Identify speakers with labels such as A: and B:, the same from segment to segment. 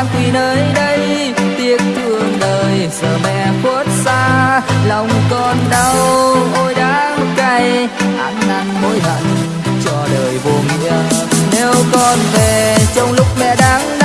A: con đang quỳ nơi đây, tiếc thương đời giờ mẹ khuất xa. Lòng con đau, ôi đáng cay, ăn năn hối hận cho đời vô nghĩa. Nếu con về trong lúc mẹ đang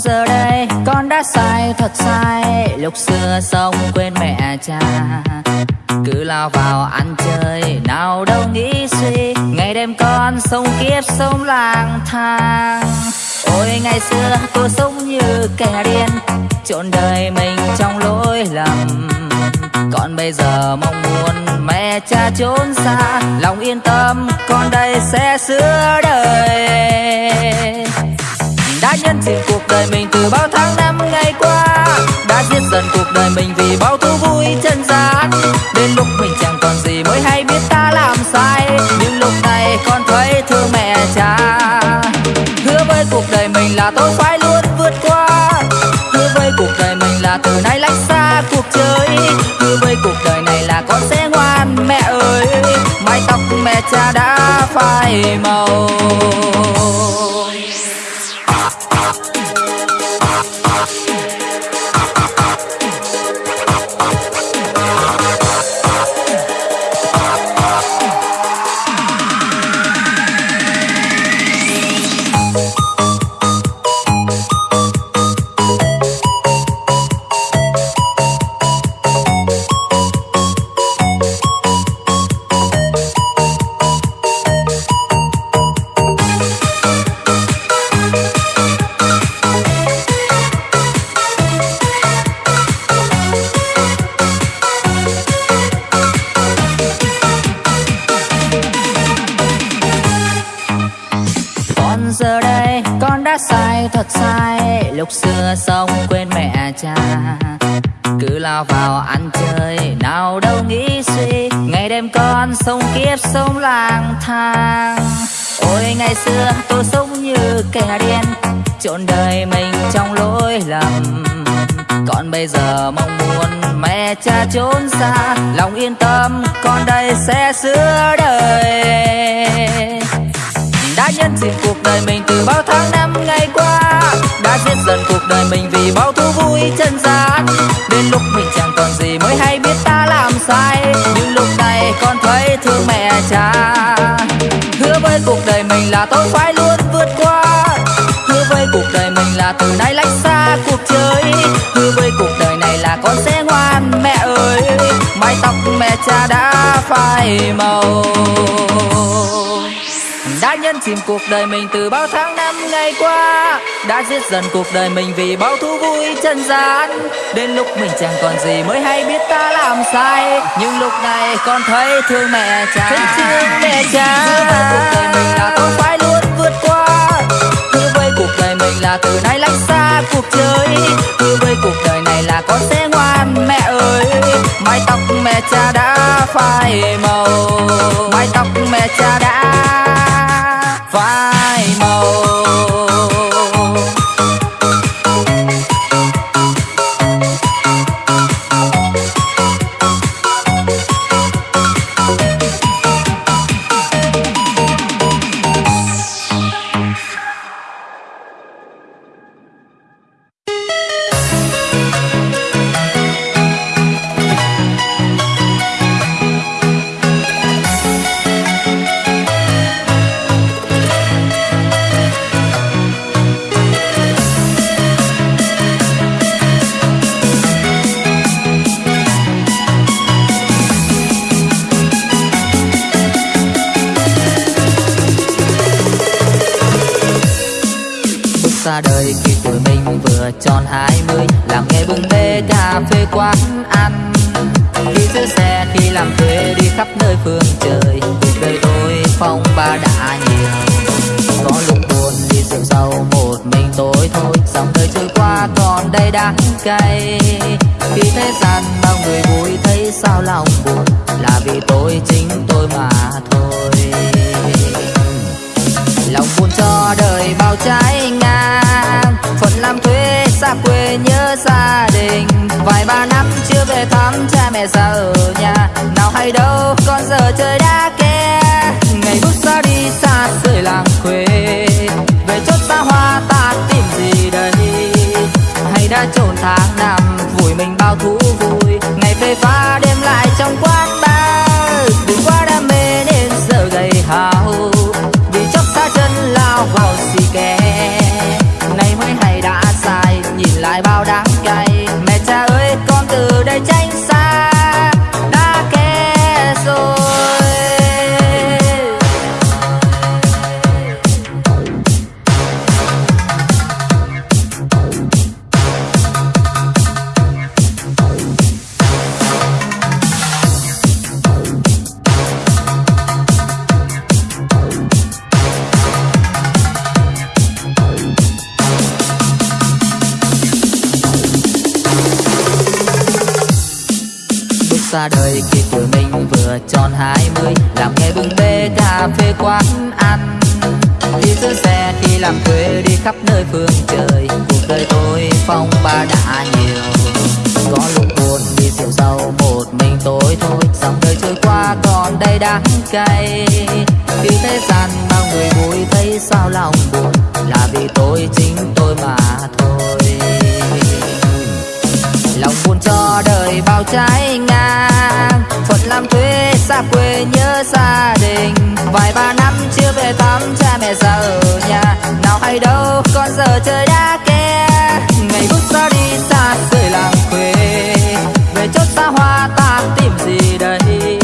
A: giờ đây con đã sai thật sai. Lúc xưa sống quên mẹ cha, Cứ lao vào ăn chơi. Nào đâu nghĩ suy, Ngày đêm con sống kiếp sống lang thang. Ôi, ngày xưa cô sống như kẻ điên Trộn đời mình trong lỗi lầm. Còn bây giờ mong muốn mẹ cha trốn xa, Lòng yên tâm con đây sẽ sửa đời đã nhân dịp cuộc đời mình từ bao tháng năm ngày qua. Đã giết dần cuộc đời mình vì bao thú vui chân gian đến lúc mình chẳng còn gì mới hay biết ta làm sai. Nhưng lúc này con thấy thương mẹ cha. Hứa với cuộc đời mình là tôi phải luôn vượt qua. Hứa với cuộc đời mình là từ nay lách xa cuộc chơi. Hứa với cuộc đời này là con sẽ ngoan mẹ ơi. Mái tóc mẹ cha đã phai màu. Sống kiếp sống lang thang. Ôi, ngày xưa tôi sống như kẻ điên trộn đời mình trong lỗi lầm. Còn bây giờ mong muốn mẹ cha trốn xa, lòng yên tâm con đây sẽ sửa đời. Đã nhân dịp cuộc đời mình từ bao tháng năm ngày qua, đã giết dần cuộc đời mình vì bao thú vui chân gian đến lúc mình chẳng còn gì mới hay biết ta làm sai con thấy thương mẹ cha. Hứa với cuộc đời mình là tôi phải luôn vượt qua. Hứa với cuộc đời mình là từ nay lách xa cuộc chơi. Hứa với cuộc đời này là con sẽ ngoan mẹ ơi. Mái tóc mẹ cha đã phai màu đã nhân chìm cuộc đời mình từ bao tháng năm ngày qua. Đã giết dần cuộc đời mình vì bao thú vui chân gian. Đến lúc mình chẳng còn gì mới hay biết ta làm sai. Nhưng lúc này con thấy thương mẹ cha. Thấy thương mẹ cha. cuộc đời mình là tôi phải luôn vượt qua. Hứa với cuộc đời mình là từ nay lách xa cuộc chơi. Hứa với cuộc đời này là con sẽ mái tóc mẹ cha đã phai màu. Mái tóc mẹ cha đã phai màu. Tôi dòng đời trôi qua còn đây đắng cay khi thế gian bao người vui thấy sao lòng buồn là vì tôi chính tôi mà thôi. Lòng buồn cho đời bao trái ngang. Phận làm thuê, xa quê nhớ gia đình. Vài ba năm chưa về thăm cha mẹ già ở nhà. Nào hay đâu, con giờ trời đã ke ngày bước ra đi xa rời làng quê. Đã trộn tháng năm vùi mình bao thú vui. Ngày phê pha đêm lại trong quá cà phê quán ăn. Đi giữ xe khi làm thuê, đi khắp nơi phương trời. Cuộc đời tôi phong ba đã nhiều. Có lúc buồn đi rượu sâu một mình tôi thôi. Dòng đời trôi qua, còn đây đắng cay. Khi thế gian bao người vui, thấy sao lòng buồn. Là vì tôi, chính tôi mà thôi lòng buồn cho đời bao trái ngang. Phận làm thuê xa quê nhớ gia đình. Vài ba năm chưa về thăm cha mẹ già ở nhà. Nào hay đâu, con giờ trời đã ke. Ngày bước ra đi xa rời làng quê. Về chốt xa hoa ta tìm gì đây?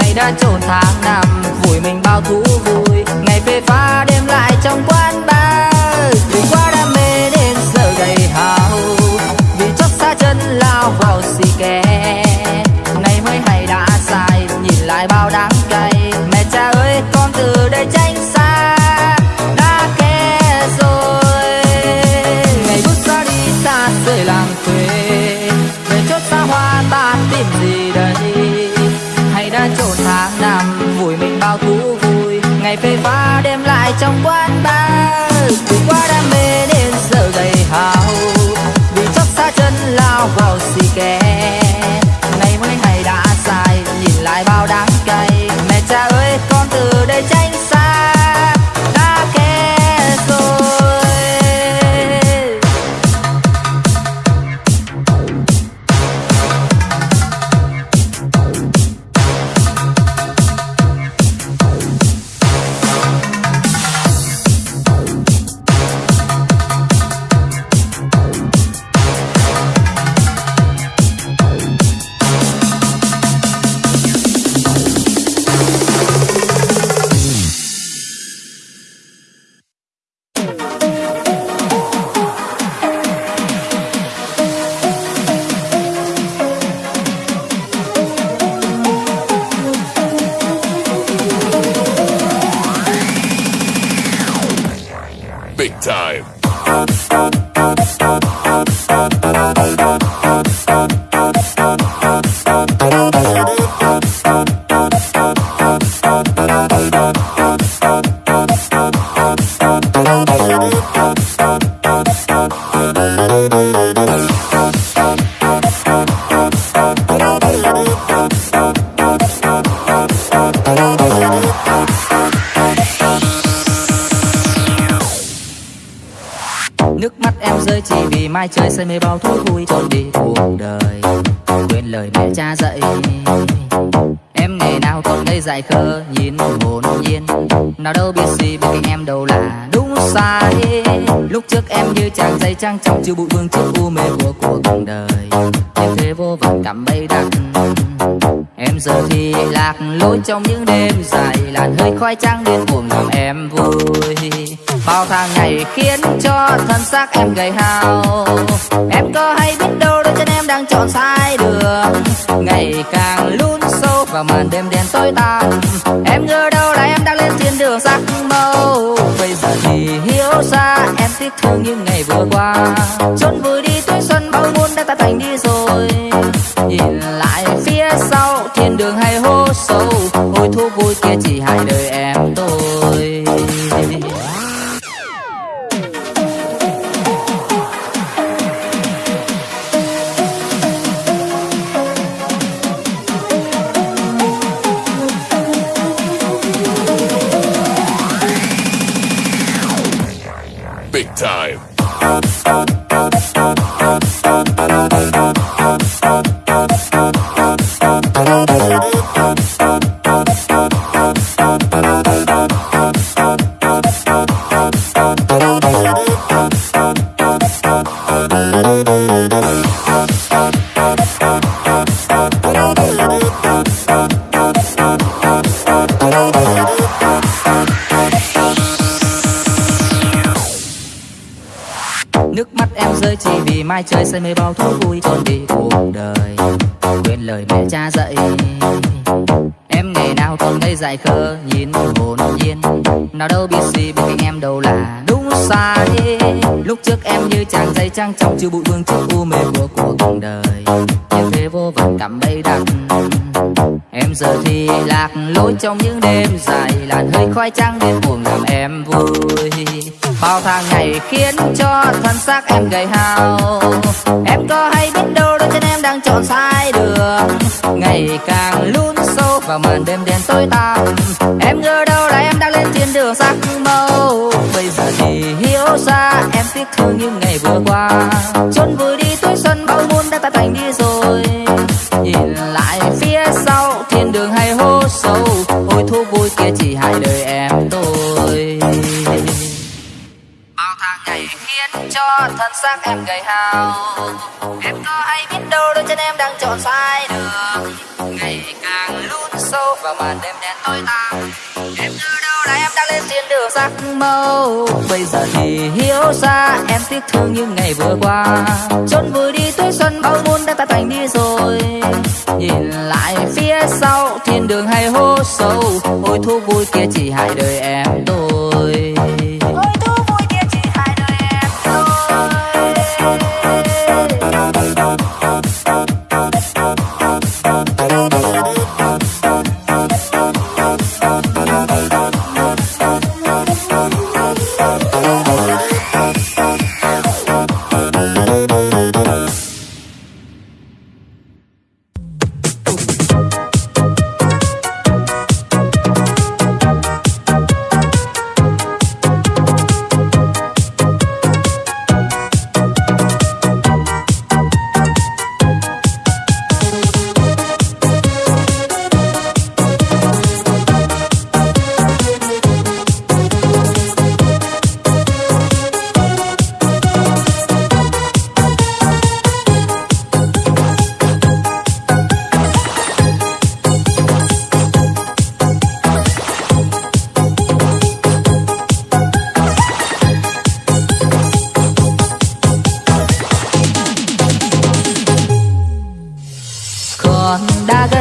A: Hay đã trốn tháng năm vùi mình bao thú vui. Ngày phê pha đêm lại trong quán bar. Đừng quá đam mê ngày phê pha đem lại trong quán bar. Từ quá đam mê đến giờ gầy hào, vì chót xa chân lao vào xì Nước mắt em rơi chỉ vì mai trời say mê bao thú vui trốn đi cuộc đời, Quên lời mẹ cha dạy. Em ngày nào còn ngây dại khờ, nhìn hồn nhiên. Nào đâu biết gì bên cạnh em đâu là đúng sai. Lúc trước em như chàng dây trang trọng chiều bụi vương trước u mê của cuộc đời. Em thế vô vọng cảm bay đặng. Em giờ thì lạc lối trong những đêm dài Làn hơi khói trắng điên cuồng làm em vui. Bao tháng ngày khiến cho thân xác em gầy hao. Em có hay biết đâu đôi chân em đang chọn sai đường. Ngày càng lún sâu vào màn đêm đen tối tăm. Em ngờ đâu là em đang lên thiên đường sắc màu. Bây giờ thì hiểu ra em tiếc thương những ngày vừa qua. Chốn vui đi tuổi xuân bao muôn đã ta thành đi rồi. Nhìn lại phía sau, thiên đường hay hố sâu. Ôi thú vui kia chỉ hại đời em.
B: Time.
A: Say mê bao thú vui trốn đi cuộc đời. Quên lời mẹ cha dạy. Em ngày nào còn ngây dại khờ, nhìn hồn nhiên. Nào đâu biết gì bên cạnh em đâu là đúng sai. Lúc trước em như chàng dây trang trong chưa bụi vương trước u mê của cuộc đời. Như thế vô vọng cảm bay đắng Em giờ thì lạc lối trong những đêm dài Làn hơi khói trắng đêm buồn làm em. Xác em gầy hao. Em có hay biết đâu đôi chân em đang chọn sai đường. Ngày càng lún sâu vào màn đêm đen tối tăm. Em ngờ đâu là em đang lên thiên đường sắc màu. Bây giờ thì hiểu ra em tiếc thương những ngày vừa qua. Chốn vui gầy Em có hay biết đâu đôi chân em đang chọn sai đường Ngày càng lún sâu vào màn đêm đen tối tăm. Em từ đâu là em đang lên trên đường sắc màu. Bây giờ thì hiểu ra em tiếc thương những ngày vừa qua. Chốn vui đi tuổi xuân bao muôn đã ta thành đi rồi. Nhìn lại phía sau, thiên đường hay hố sâu. Ôi thú vui kia chỉ hại đời em tôi.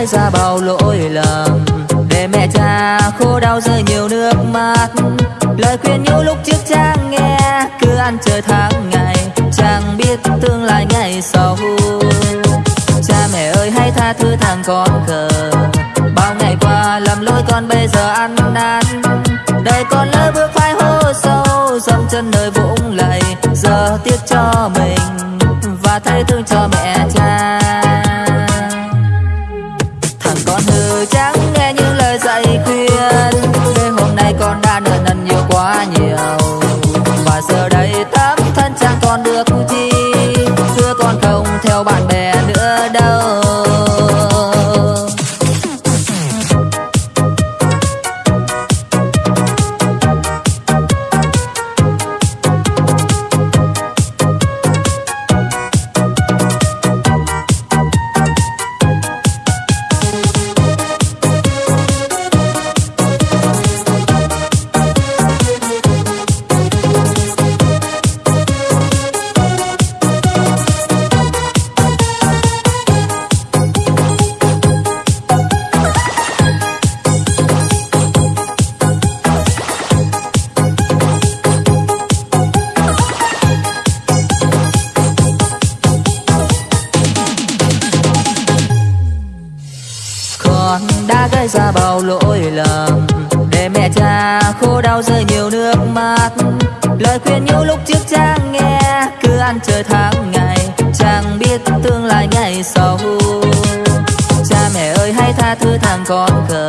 A: nói ra bao lỗi lầm. Để mẹ cha khô đau rơi nhiều nước mắt. Lời khuyên nhũ lúc trước cha nghe, cứ ăn chơi tháng ngày, chẳng biết tương lai ngày sau. Cha mẹ ơi, hãy tha thứ thằng con khờ. Bao ngày qua lầm lỗi con bây giờ ăn năn. Đời con lỡ bước phải hố sâu dầm chân nơi vũng lầy. Giờ tiếc cho mình và thay thương cho mình. bao giờ nhiều nước mắt. Lời khuyên nhiều lúc trước Trang nghe, Cứ ăn chơi tháng ngày Trang biết tương lai ngày sau. Cha mẹ ơi, hãy tha thứ thằng con cờ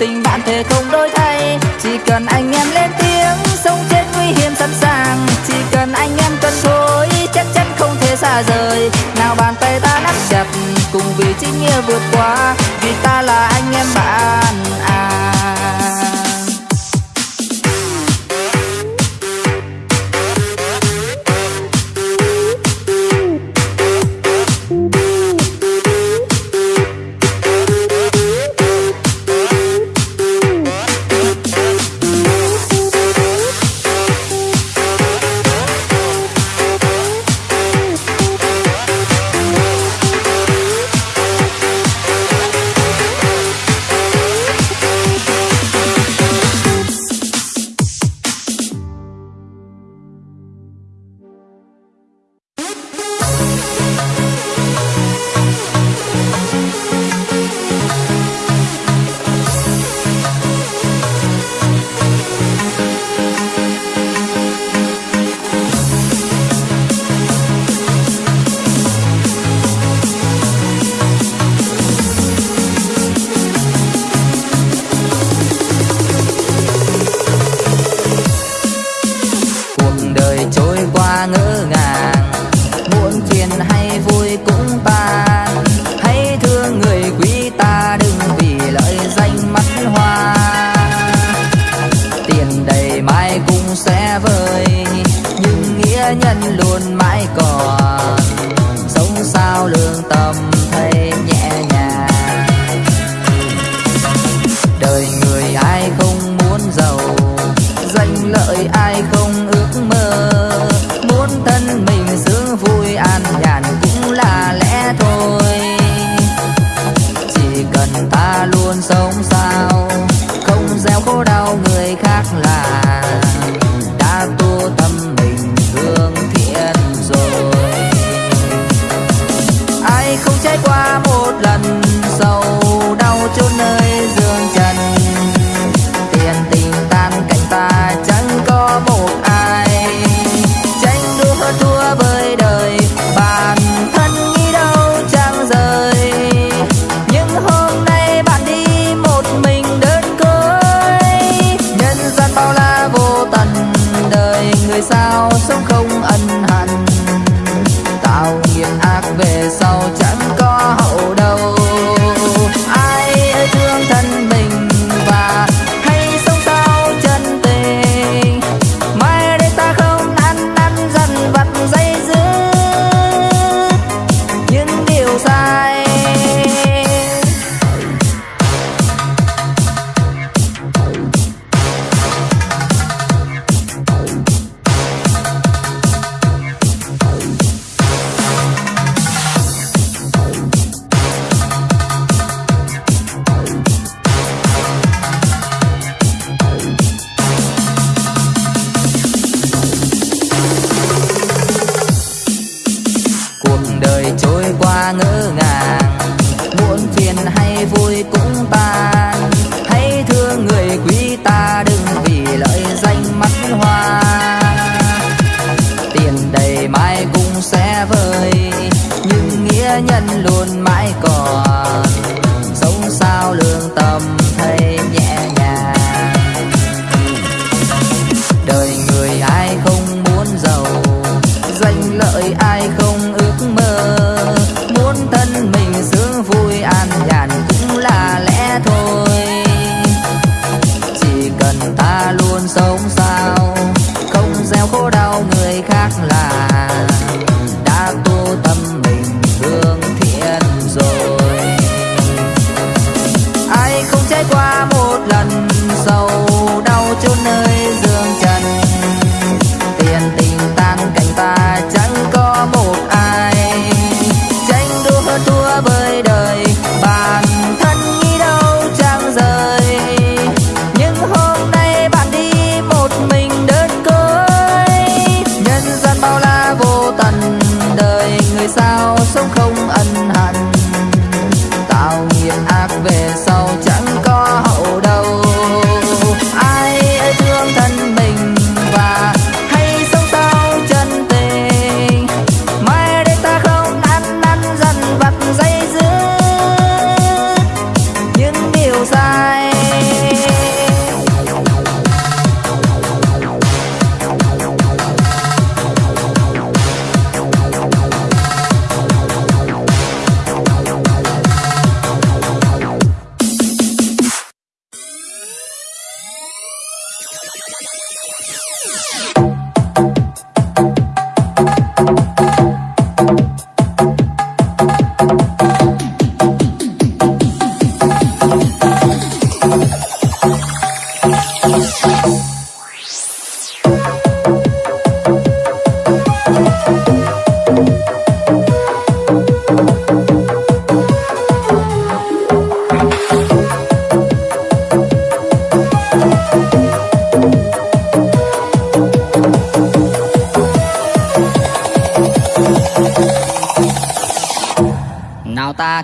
A: tình bạn thế thôi.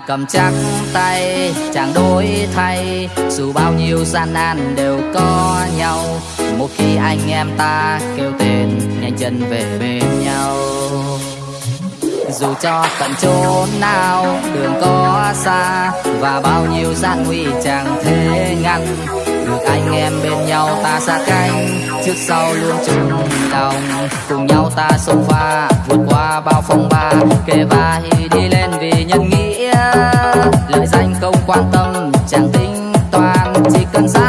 A: cầm chắc tay chẳng đổi thay. Dù bao nhiêu gian nan đều có nhau, một khi anh em ta kêu tên, nhanh chân về bên nhau. Dù cho tận chốn nào đường có xa, và bao nhiêu gian nguy chẳng thể ngăn, được anh em bên nhau ta xa cánh. Trước sau luôn chung đồng cùng nhau ta xông pha, vượt qua bao phong ba. Kề vai đi lên vì nhân nghĩa lời danh không quan tâm chẳng tính toán chỉ cần ra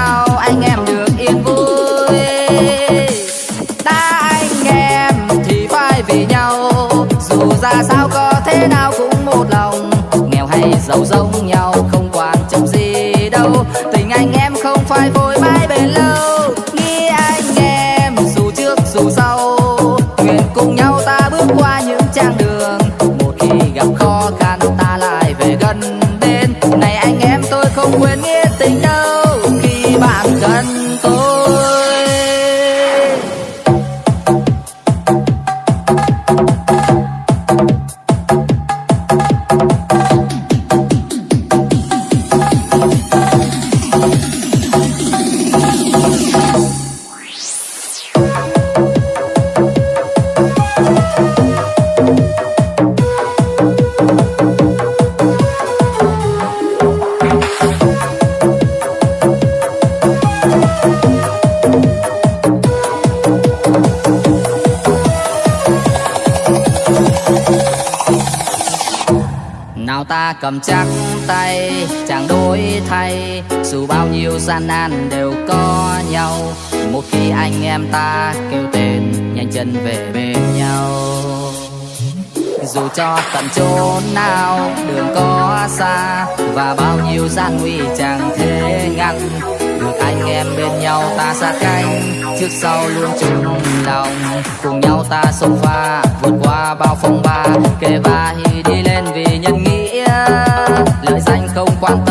A: gian nan đều có nhau. Một khi anh em ta kêu tên, nhanh chân về bên nhau. Dù cho tận chốn nào đường có xa, và bao nhiêu gian nguy chẳng thể ngăn, được anh em bên nhau ta sát cánh trước sau luôn chung lòng. Cùng nhau ta sông pha vượt qua bao phong ba kề vai đi lên vì nhân nghĩa. Lợi danh không quan tâm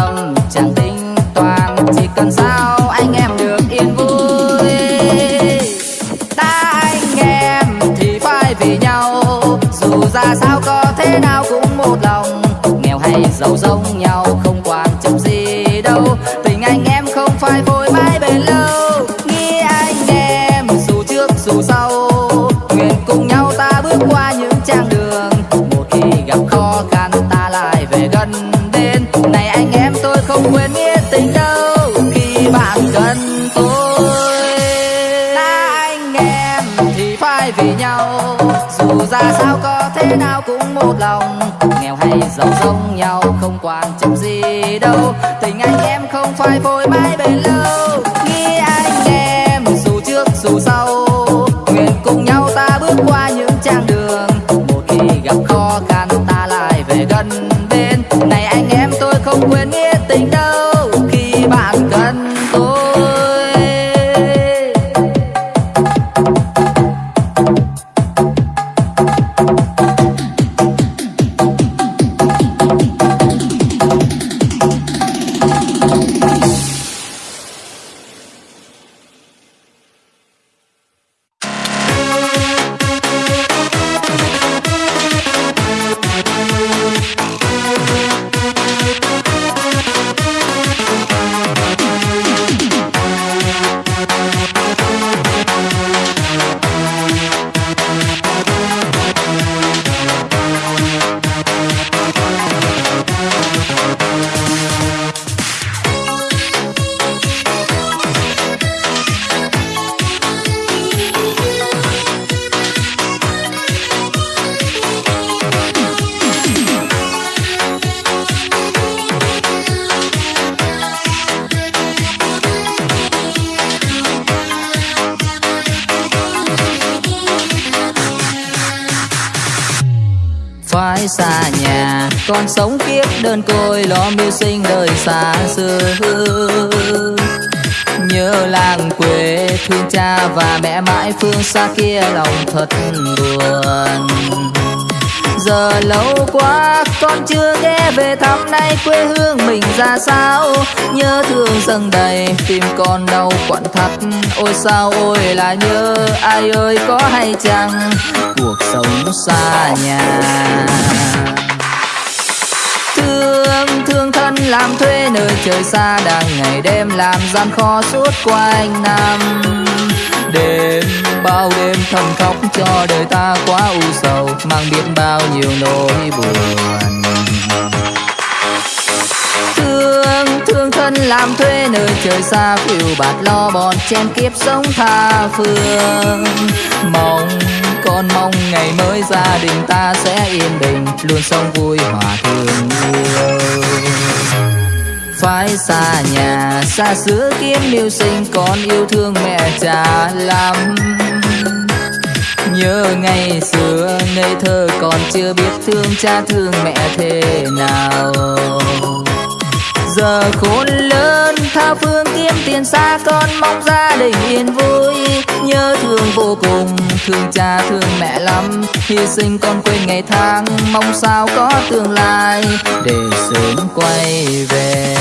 A: tốt một lòng. Nghèo hay giàu giống nhau, không quan trọng gì đâu. Tình anh em không phải vội mãi bền lâu. Nghĩ anh em, dù trước dù sau. Nguyện cùng nhau ta bước qua những trang đường. Một khi gặp khó khăn, ta lại về gần bên này anh em, tôi không quên nghĩa tình đâu. Khi bạn cần tôi, ta anh em thì phải vì nhau. Dù ra sao có thế nào cũng một lòng giàu giống nhau, không quan trọng gì đâu. Tình anh em không phải vội mãi bên xa kia lòng thật buồn. Giờ lâu quá, con chưa ghé về thăm nay quê hương mình ra sao. Nhớ thương dâng đầy, tim con đau quặn thắt. Ôi sao, ôi là nhớ ai ơi, có hay chăng? Cuộc sống xa nhà. Thương thương thân làm thuê nơi trời xa, đang ngày đêm làm gian khó suốt quanh năm. Đêm bao đêm thầm khóc cho đời ta quá u sầu, mang biết bao nhiêu nỗi buồn. Thương thương thân làm thuê nơi trời xa, phiêu bạt lo bọn chen kiếp sống tha phương. Mong, con mong ngày mới gia đình ta sẽ yên bình, luôn sống vui hòa thương yêu phải xa nhà, xa xứ kiếm mưu sinh, con yêu thương mẹ cha lắm nhớ ngày xưa, ngây thơ còn chưa biết thương cha thương mẹ thế nào. Giờ khôn lớn, tha phương kiếm tiền xa, con mong gia đình yên vui. Nhớ thương vô cùng, thương cha thương mẹ lắm. Hy sinh con quên ngày tháng, mong sao có tương lai để sớm quay về.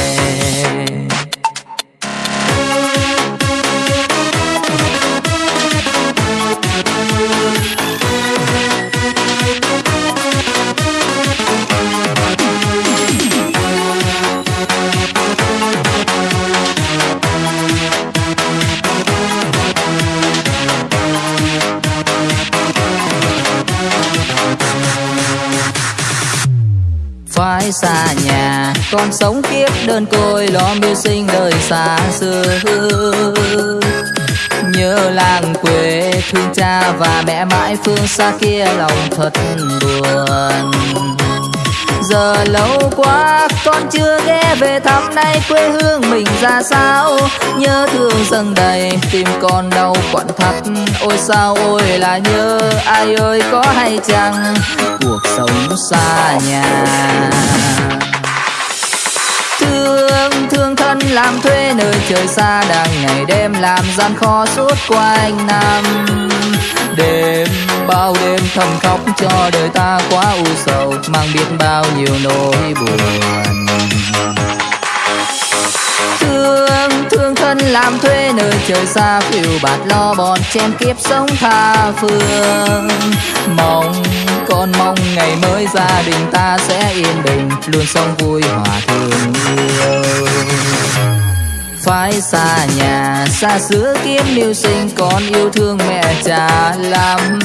A: Còn con sống kiếp đơn côi, lo mưu sinh đời xa xưa nhớ làng quê thương cha và mẹ mãi, phương xa kia lòng thật buồn. Giờ lâu quá, con chưa ghé về thăm nay quê hương mình ra sao. Nhớ thương dâng đầy, tim con đau quặn thắt. Ôi sao, ôi là nhớ ai ơi, có hay chăng? Cuộc sống xa nhà. Thương thương thân làm thuê nơi trời xa Đang ngày đêm làm gian khó suốt quanh năm. Đêm, bao đêm thầm khóc cho đời ta quá u sầu, Mang biết bao nhiêu nỗi buồn. Thương thương thân làm thuê nơi trời xa, phiêu bạt lo bọn chen kiếp sống tha phương. Mong con mong ngày mới gia đình ta sẽ yên bình, Luôn sống vui hòa thương yêu phải xa nhà, xa xứ kiếm mưu sinh, con yêu thương mẹ cha lắm.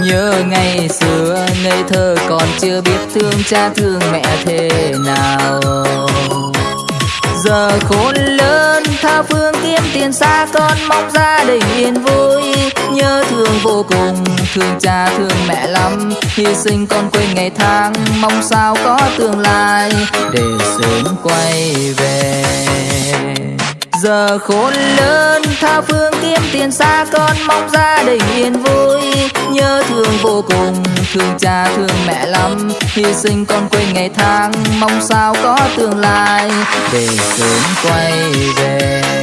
A: Nhớ ngày xưa, ngây thơ còn chưa biết thương cha thương mẹ thế nào giờ khôn lớn. Tha phương kiếm tiền xa con mong gia đình yên vui. Nhớ thương vô cùng, thương cha, thương mẹ lắm. Hy sinh con quên ngày tháng, mong sao có tương lai. Để sớm quay về giờ khôn lớn, tha phương kiếm tiền xa con mong gia đình yên vui. Nhớ thương vô cùng, thương cha, thương mẹ lắm. Hy sinh con quên ngày tháng, mong sao có tương lai. Để sớm quay về.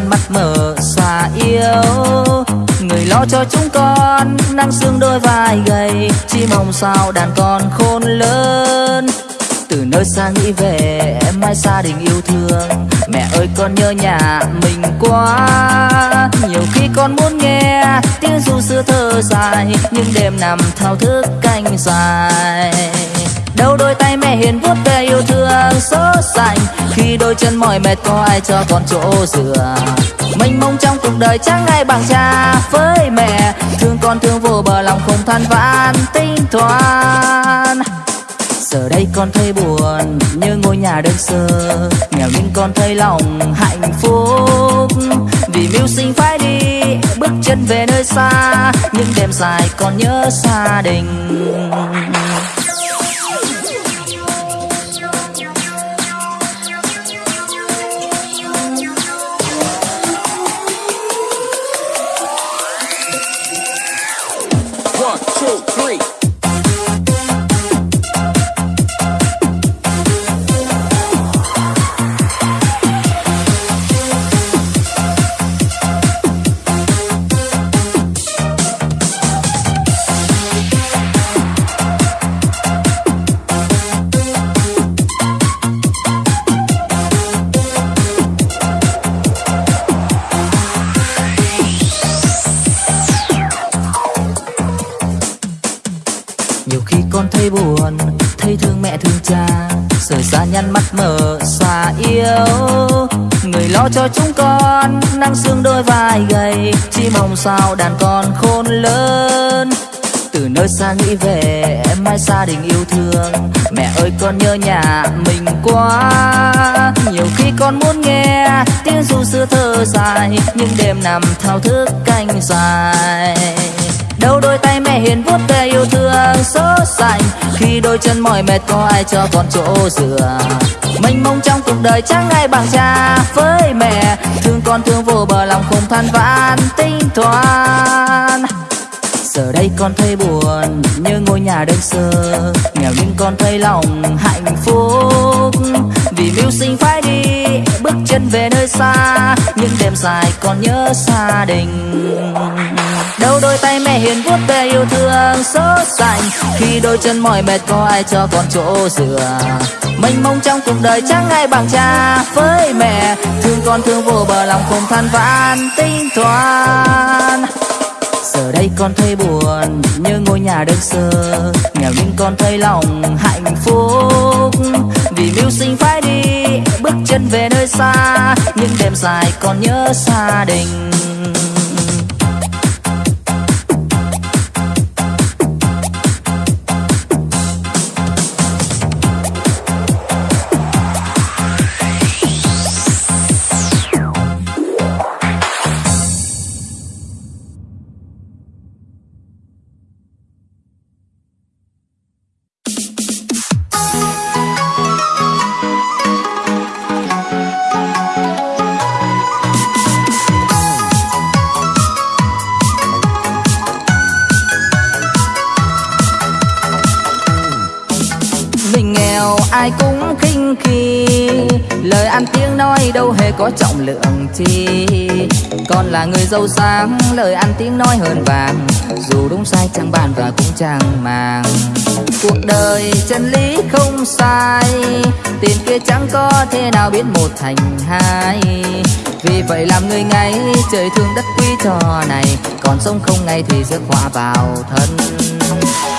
A: Rời mắt mở xa yêu. Người lo cho chúng con, nắng xương đôi vai gầy. Chỉ mong sao đàn con khôn lớn. Từ nơi xa nghĩ về, em mai gia đình yêu thương. Mẹ ơi, con nhớ nhà mình quá. Nhiều khi con muốn nghe tiếng ru xưa thơ dài, nhưng đêm nằm thao thức canh dài đâu đôi tay mẹ hiền vuốt về yêu thương sốt sành khi đôi chân mỏi mệt, có ai cho con chỗ dựa? Mình mong trong cuộc đời chẳng ai bằng cha với mẹ. Thương con thương vô bờ lòng không than vãn, tinh toán giờ đây con thấy buồn như ngôi nhà đơn sơ. Nghèo nhưng con thấy lòng hạnh phúc. Vì mưu sinh phải đi, bước chân về nơi xa. Những đêm dài còn nhớ gia đình. Nắng sương đôi vai gầy, chỉ mong sao đàn con khôn lớn. Từ nơi xa nghĩ về, em mai gia đình yêu thương. Mẹ ơi, con nhớ nhà mình quá. Nhiều khi con muốn nghe tiếng ru xưa thơ dài, nhưng đêm nằm thao thức canh dài đâu đôi tay mẹ hiền vuốt về yêu thương số sành khi đôi chân mỏi mệt, có ai cho con chỗ dựa? Mênh mông trong cuộc đời chẳng ai bằng cha với mẹ. Thương con thương vô bờ lòng không than vãn tinh toán giờ đây con thấy buồn như ngôi nhà đơn sơ. Nghèo nhưng con thấy lòng hạnh phúc vì mưu sinh phải đi, bước chân về nơi xa, những đêm dài còn nhớ gia đình. Đâu đôi tay mẹ hiền vuốt về yêu thương sốt sành khi đôi chân mỏi mệt có ai cho con chỗ dựa. Mênh mông trong cuộc đời chẳng ai bằng cha với mẹ, thương con thương vô bờ lòng không than vãn tính toán. Giờ đây con thấy buồn như ngôi nhà đơn sơ, nghèo nhưng con thấy lòng hạnh phúc vì mưu sinh phải đi, bước chân về nơi xa, những đêm dài còn nhớ gia đình. Có trọng lượng chi. Còn là người giàu sang lời ăn tiếng nói hơn vàng. Dù đúng sai chẳng bàn và cũng chẳng màng. Cuộc đời chân lý không sai, tiền kia chẳng có thế nào biến một thành hai. Vì vậy làm người ngay, trời thương đất quý trò này. Còn sống không ngay thì rước họa vào thân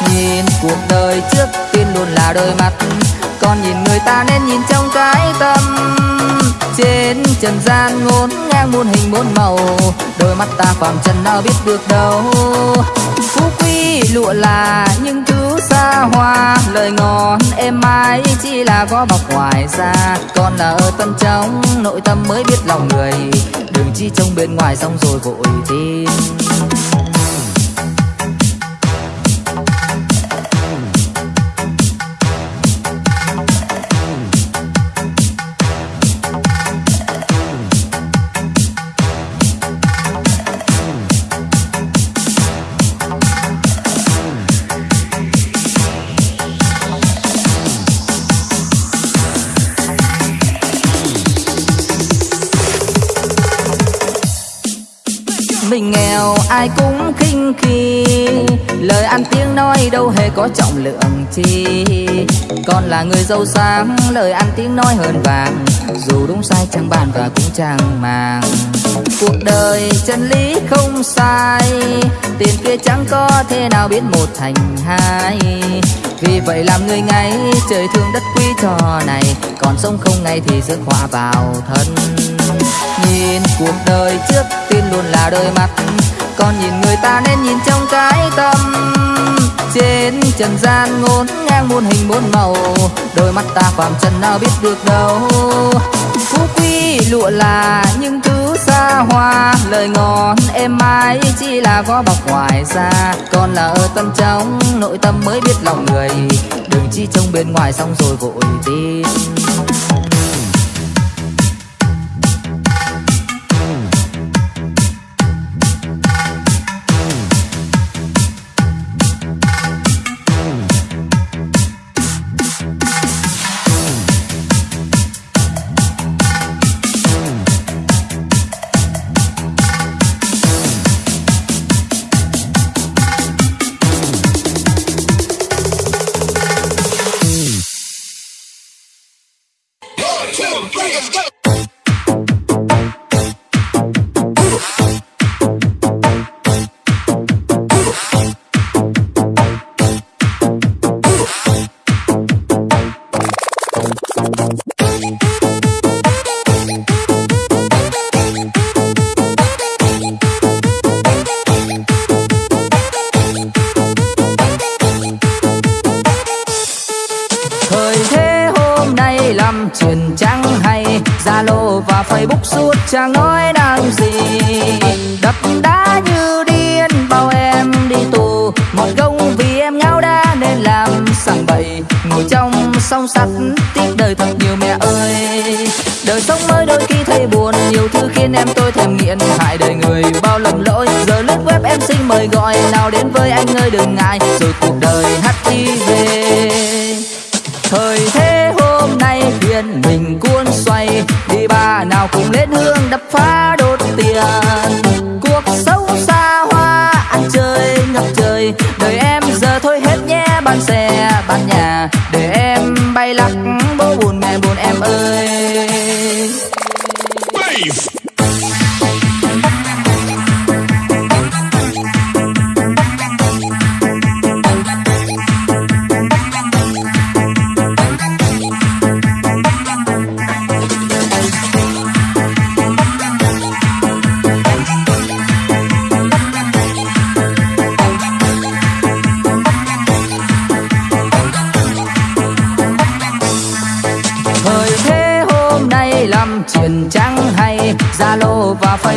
A: nhìn cuộc đời trước tiên luôn là đôi mắt. Còn nhìn người ta nên nhìn trong cái tâm. Trên trần gian ngôn ngang muôn hình muôn màu. Đôi mắt ta phàm trần nào biết được đâu. Phú quý lụa là những thứ xa hoa. Lời ngon êm ái chỉ là có bọc ngoài ra còn là ở tâm trong, nội tâm mới biết lòng người. Đừng chỉ trông bên ngoài xong rồi vội tin. Mình nghèo, ai cũng khinh khi. Lời ăn tiếng nói đâu hề có trọng lượng chi. Còn là người giàu sang lời ăn tiếng nói hơn vàng. Dù đúng sai chẳng bàn và cũng chẳng màng. Cuộc đời chân lý không sai, tiền kia chẳng có thế nào biến một thành hai. Vì vậy làm người ngay, trời thương đất quý trò này. Còn sống không ngay thì rước họa vào thân nhìn cuộc đời trước tiên luôn là đôi mắt còn nhìn người ta nên nhìn trong cái tâm. Trên trần gian ngôn ngang muôn hình muôn màu. Đôi mắt ta phàm trần nào biết được đâu. Phú quý lụa là những thứ xa hoa. Lời ngon êm ái chỉ là có bọc ngoài ra còn là ở tâm trong, nội tâm mới biết lòng người. Đừng chỉ trông bên ngoài xong rồi vội tin. Facebook suốt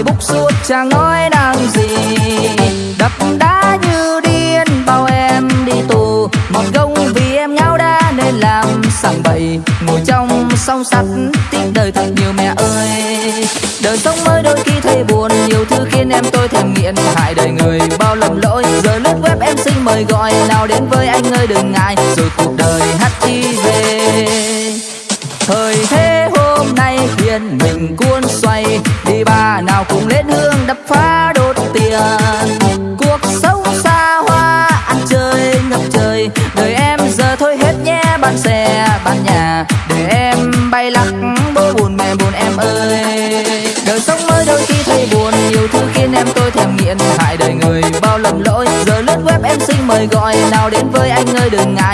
A: Zalo suốt chẳng nói năng gì. Đập đá như điên bao em đi tù. Một gông vì em ngáo đá nên làm sằng bậy. Ngồi trong song sắt, tiếc đời thật nhiều mẹ ơi. Đời sống mới đôi khi thấy buồn, Nhiều thứ khiến em tôi thèm nghiện. Hại đời người, bao lầm lỗi. Giờ lướt web em xin mời gọi, Nào đến với anh phá đốt tiền. Cuộc sống xa hoa, ăn chơi, ngập trời. Đời em giờ thôi hết nhé bán xe bán nhà. Để em bay lắc, bố buồn, mẹ buồn, em ơi. Đời sống mới đôi khi thấy buồn, Nhiều thứ khiến em tôi thèm nghiện. Hại đời người, bao lầm lỗi. Giờ lướt web em xin mời gọi, Nào đến với anh ơi, đừng ngại.